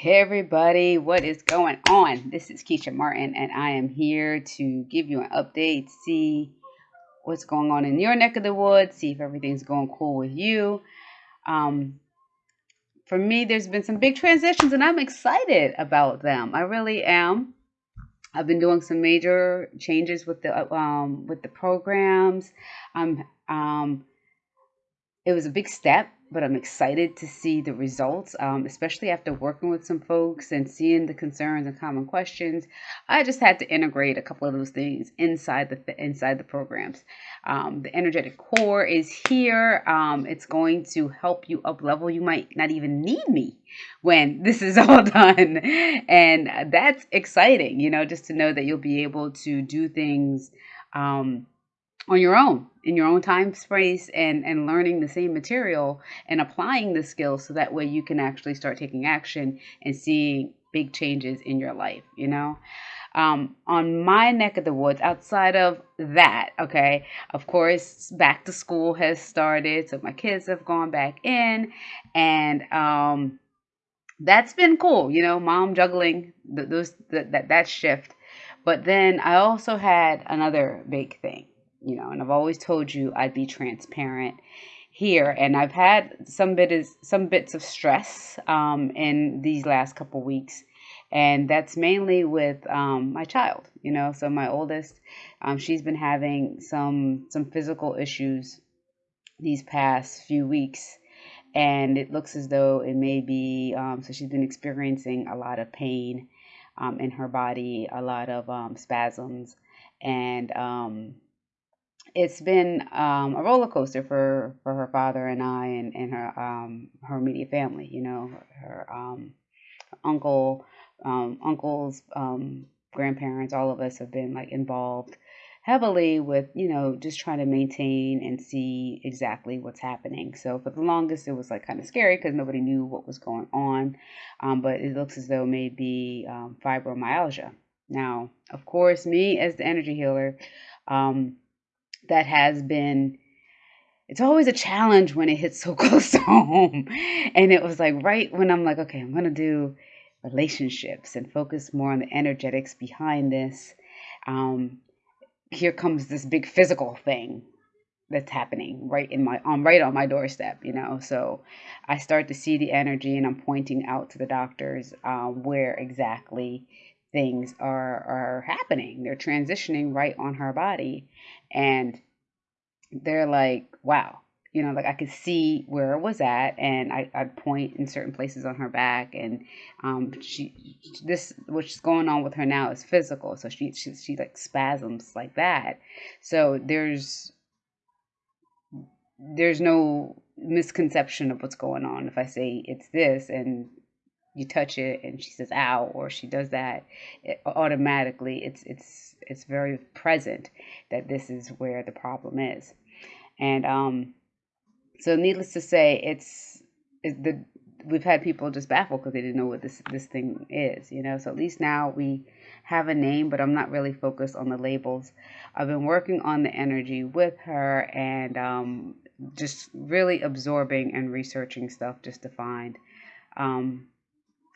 Hey everybody, what is going on? This is Keisha Martin, and I am here to give you an update, see what's going on in your neck of the woods, see if everything's going cool with you. Um, for me, there's been some big transitions, and I'm excited about them. I really am. I've been doing some major changes with the um, with the programs. Um, um, it was a big step but I'm excited to see the results, um, especially after working with some folks and seeing the concerns and common questions. I just had to integrate a couple of those things inside the inside the programs. Um, the energetic core is here. Um, it's going to help you up level. You might not even need me when this is all done, and that's exciting. You know, just to know that you'll be able to do things. Um, on your own in your own time space and and learning the same material and applying the skills so that way you can actually start taking action and seeing big changes in your life you know? Um, on my neck of the woods outside of that okay of course back to school has started so my kids have gone back in and um, that's been cool you know mom juggling those that that shift. But then i also had another big thing you know, and I've always told you I'd be transparent here and I've had some bit is some bits of stress um, in these last couple weeks and that's mainly with um, my child you know so my oldest um, she's been having some some physical issues these past few weeks and it looks as though it may be um, so she's been experiencing a lot of pain um, in her body a lot of um, spasms and it's been um, a roller coaster for, for her father and I and, and her um, her immediate family. You know, her, um, uncle, um, uncles, um, grandparents, all of us have been like involved heavily with you know just trying to maintain and see exactly what's happening. So for the longest, it was like kind of scary because nobody knew what was going on. Um, but it looks as though maybe fibromyalgia. Now, of course, me as the energy healer. Um, that has been it's always a challenge when it hits so close to home. And it was like right when I'm like, okay, I'm gonna do relationships and focus more on the energetics behind this. Um, here comes this big physical thing that's happening right in my on right on my doorstep you know so i start to see the energy and i'm pointing out to the doctors um, where exactly things are are happening. They're transitioning right on her body, and they're like, wow. You know, like I could see where it was at, and I, I'd point in certain places on her back, and um, she, this, what's going on with her now is physical, so she, she, she like spasms like that. So there's, there's no misconception of what's going on if I say it's this and you touch it and she says ow or she does that it, automatically it's it's it's very present that this is where the problem is. And um so needless to say it's, it's the we've had people just baffled because they didn't know what this this thing is you know? So at least now we have a name but i'm not really focused on the labels. I've been working on the energy with her and um just really absorbing and researching stuff just to find um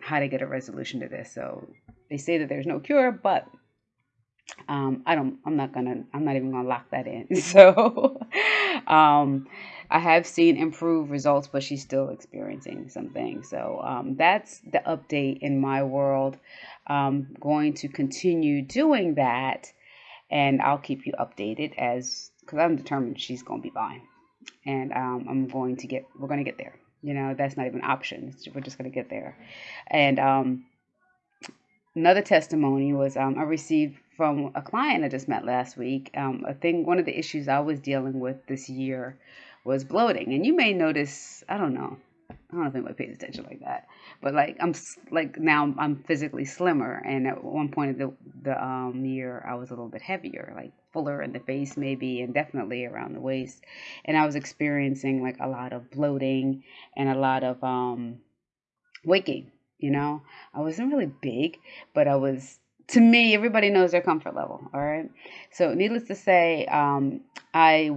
how to get a resolution to this. So they say that there's no cure, but um, I don't. I'm not gonna. I'm not even gonna lock that in. So um, I have seen improved results, but she's still experiencing some things. So um, that's the update in my world. I'm going to continue doing that, and I'll keep you updated as because I'm determined she's gonna be fine, and um, I'm going to get. We're gonna get there. You know, that's not even an option. We're just going to get there. And um, another testimony was um, I received from a client I just met last week. Um, a thing, one of the issues I was dealing with this year was bloating. And you may notice, I don't know, I don't if anybody pays attention like that, but like I'm like now I'm physically slimmer, and at one point of the the um year I was a little bit heavier, like fuller in the face maybe, and definitely around the waist, and I was experiencing like a lot of bloating and a lot of um waking. You know, I wasn't really big, but I was to me, everybody knows their comfort level. All right. So, needless to say, um, I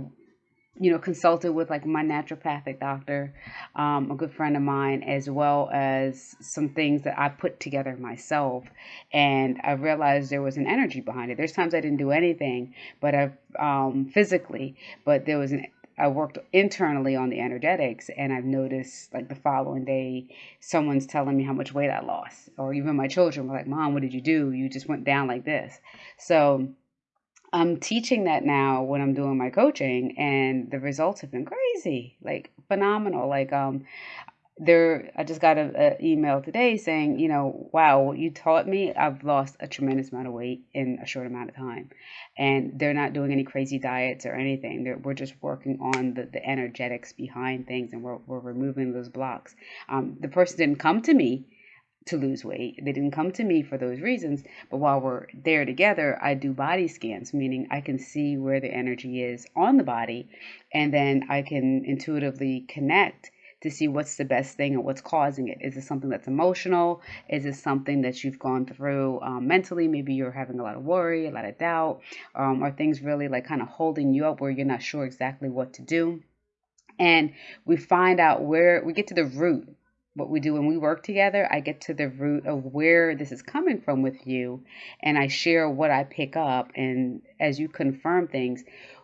you know, consulted with like my naturopathic doctor, um, a good friend of mine, as well as some things that I put together myself. And I realized there was an energy behind it. There's times I didn't do anything, but I um, physically, but there was an I worked internally on the energetics, and I've noticed like the following day, someone's telling me how much weight I lost, or even my children were like, "Mom, what did you do? You just went down like this." So I'm teaching that now when I'm doing my coaching, and the results have been crazy, like phenomenal. Like um, there, I just got an email today saying, you know, wow, you taught me, I've lost a tremendous amount of weight in a short amount of time, and they're not doing any crazy diets or anything. They're, we're just working on the, the energetics behind things, and we're we're removing those blocks. Um, the person didn't come to me to lose weight. They didn't come to me for those reasons. But while we're there together, I do body scans, meaning I can see where the energy is on the body. And then I can intuitively connect to see what's the best thing and what's causing it. Is it something that's emotional? Is it something that you've gone through um, mentally? Maybe you're having a lot of worry, a lot of doubt. Um, are things really like kind of holding you up where you're not sure exactly what to do? And we find out where we get to the root what we do when we work together, I get to the root of where this is coming from with you and I share what I pick up. And as you confirm things,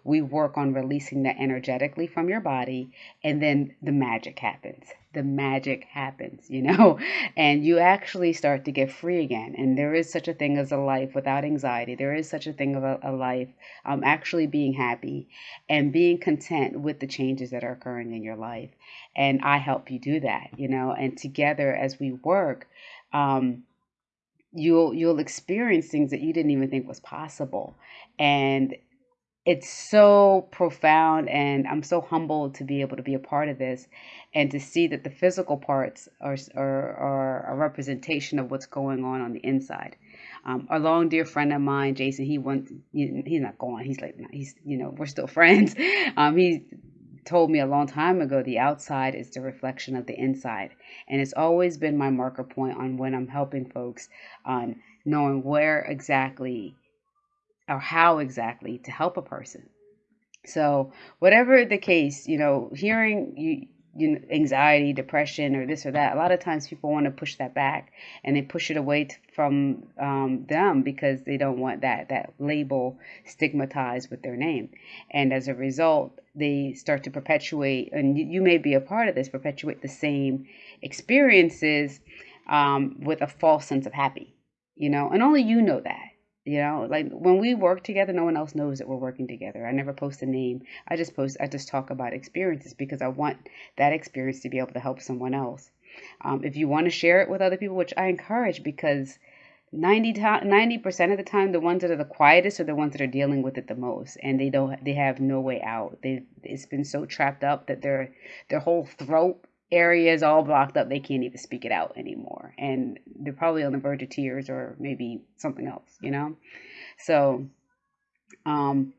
we work on releasing that energetically from your body, and then the magic happens. The magic happens, you know, and you actually start to get free again. And there is such a thing as a life without anxiety. There is such a thing of a, a life um, actually being happy and being content with the changes that are occurring in your life. And I help you do that, you know, and together as we work, um, you'll you'll experience things that you didn't even think was possible and it's so profound and i'm so humbled to be able to be a part of this and to see that the physical parts are, are, are a representation of what's going on on the inside. Um, a long dear friend of mine jason he went he's not gone. He's like he's you know we're still friends. Um, he told me a long time ago the outside is the reflection of the inside. And it's always been my marker point on when i'm helping folks on knowing where exactly or how exactly to help a person. So, whatever the case, you know, hearing you, you know, anxiety, depression, or this or that, a lot of times people want to push that back and they push it away t- from um, them because they don't want that that label stigmatized with their name, and as a result, they start to perpetuate, and you, you may be a part of this, perpetuate the same experiences um, with a false sense of happy, you know, and only you know that you know, like when we work together, no one else knows that we're working together. I never post a name. I just post, I just talk about experiences because I want that experience to be able to help someone else. Um, if you want to share it with other people, which I encourage because 90 percent of the time, the ones that are the quietest are the ones that are dealing with it the most, and they don't, they have no way out. They, it's been so trapped up that their, their whole throat area is all blocked up. They can't even speak it out anymore. And they're probably on the verge of tears or maybe something else, you know? So, um,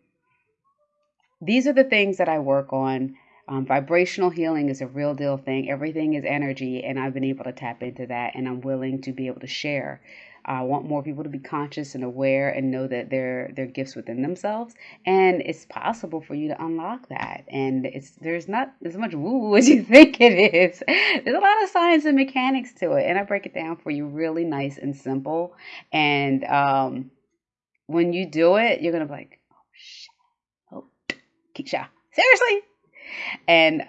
these are the things that I work on. Um, vibrational healing is a real deal thing. Everything is energy, and I've been able to tap into that, and I'm willing to be able to share I want more people to be conscious and aware and know that they're they're gifts within themselves, and it's possible for you to unlock that. And it's there's not as much woo as you think it is. There's a lot of science and mechanics to it, and I break it down for you really nice and simple. And um, when you do it, you're gonna be like, oh shit, oh Keisha, seriously, and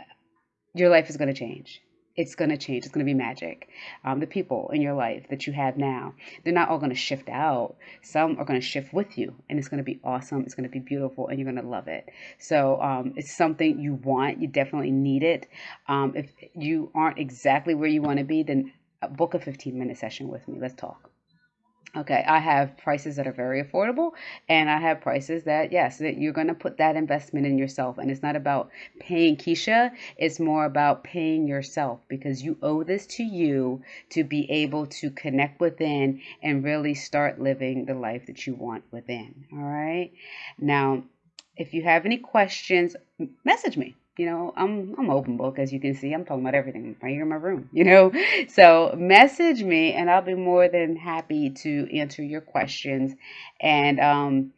your life is gonna change it's going to change. It's going to be magic. Um, the people in your life that you have now, they're not all going to shift out. Some are going to shift with you, and it's going to be awesome. It's going to be beautiful, and you're going to love it. So um, it's something you want. You definitely need it. Um, if you aren't exactly where you want to be, then book a 15 minute session with me. Let's talk. Okay, I have prices that are very affordable, and I have prices that, yes, that you're going to put that investment in yourself. And it's not about paying Keisha, it's more about paying yourself because you owe this to you to be able to connect within and really start living the life that you want within. All right. Now, if you have any questions, message me you know, I'm I'm open book as you can see. I'm talking about everything right here in my room, you know. So message me and I'll be more than happy to answer your questions. And um,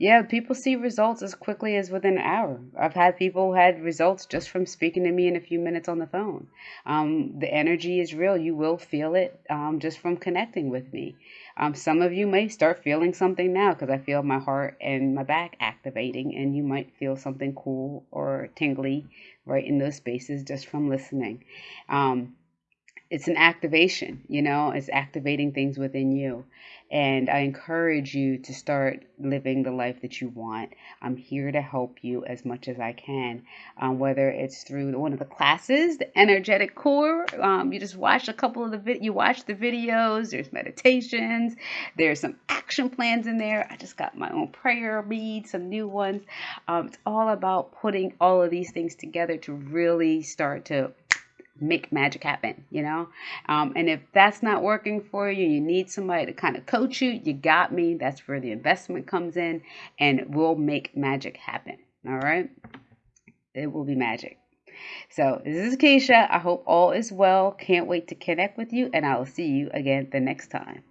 Yeah, people see results as quickly as within an hour. I've had people who had results just from speaking to me in a few minutes on the phone. Um, the energy is real. You will feel it um, just from connecting with me. Um, some of you may start feeling something now because I feel my heart and my back activating, and you might feel something cool or tingly right in those spaces just from listening. Um, it's an activation, you know, it's activating things within you. And I encourage you to start living the life that you want. I'm here to help you as much as I can, um, whether it's through one of the classes, the energetic core. Um, you just watch a couple of the vid- you watch the videos. There's meditations. There's some action plans in there. I just got my own prayer beads, some new ones. Um, it's all about putting all of these things together to really start to make magic happen, you know? Um, and if that's not working for you, you need somebody to kind of coach you, you got me. That's where the investment comes in, and we'll make magic happen. All right? It will be magic. So, this is Keisha. I hope all is well. Can't wait to connect with you, and I will see you again the next time.